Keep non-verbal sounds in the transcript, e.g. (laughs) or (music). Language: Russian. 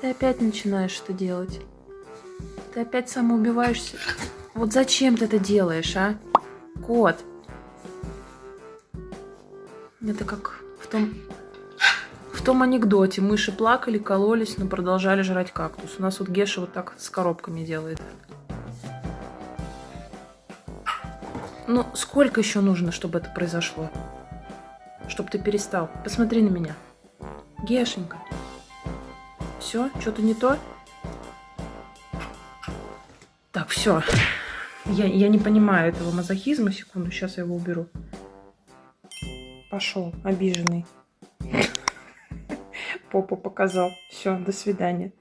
Ты опять начинаешь это делать. Ты опять самоубиваешься. Вот зачем ты это делаешь, а? Кот. Это как в том, в том анекдоте. Мыши плакали, кололись, но продолжали жрать кактус. У нас вот Геша вот так с коробками делает. Ну, сколько еще нужно, чтобы это произошло? Чтобы ты перестал. Посмотри на меня. Гешенька. Все? Что-то не то? Так, все. Я, я не понимаю этого мазохизма. Секунду, сейчас я его уберу. Пошел, обиженный. (laughs) Попу показал. Все, до свидания.